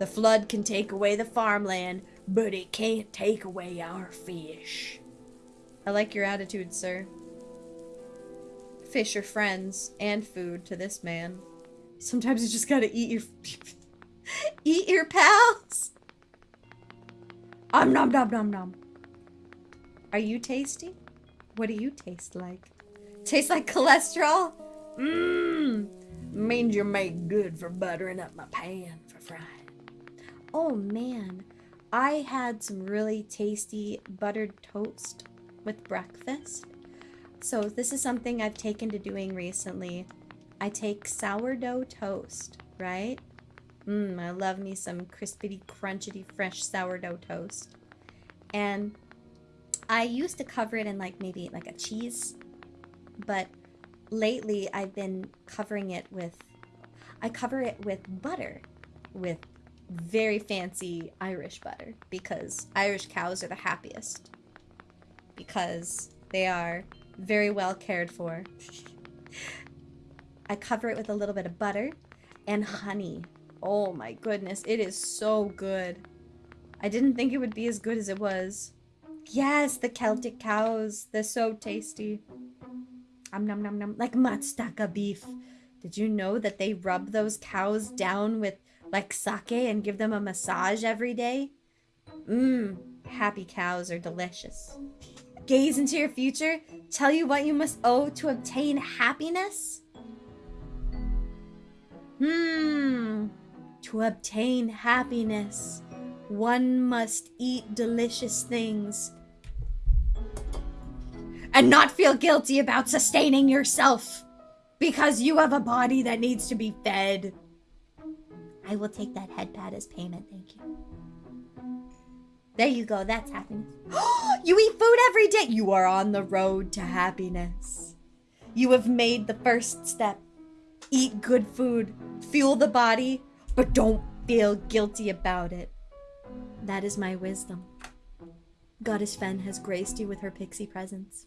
The flood can take away the farmland, but it can't take away our fish. I like your attitude, sir. Fish are friends and food to this man. Sometimes you just gotta eat your eat your pals. Um nom nom nom nom. Are you tasty? What do you taste like? Tastes like cholesterol? Mmm. Means you're made good for buttering up my pan for frying. Oh man, I had some really tasty buttered toast with breakfast. So this is something I've taken to doing recently. I take sourdough toast, right? Mmm, I love me some crispity, crunchity, fresh sourdough toast. And I used to cover it in like maybe like a cheese, but lately I've been covering it with, I cover it with butter, with very fancy Irish butter because Irish cows are the happiest because they are very well cared for. I cover it with a little bit of butter and honey. Oh my goodness, it is so good. I didn't think it would be as good as it was. Yes, the Celtic cows. They're so tasty. Um nom nom nom. Like Matsusaka beef. Did you know that they rub those cows down with like sake and give them a massage every day? Mmm, happy cows are delicious. Gaze into your future, tell you what you must owe to obtain happiness? Hmm, to obtain happiness, one must eat delicious things and not feel guilty about sustaining yourself because you have a body that needs to be fed. I will take that head pad as payment, thank you. There you go, that's happiness. you eat food every day. You are on the road to happiness. You have made the first step. Eat good food, fuel the body, but don't feel guilty about it. That is my wisdom. Goddess Fen has graced you with her pixie presence.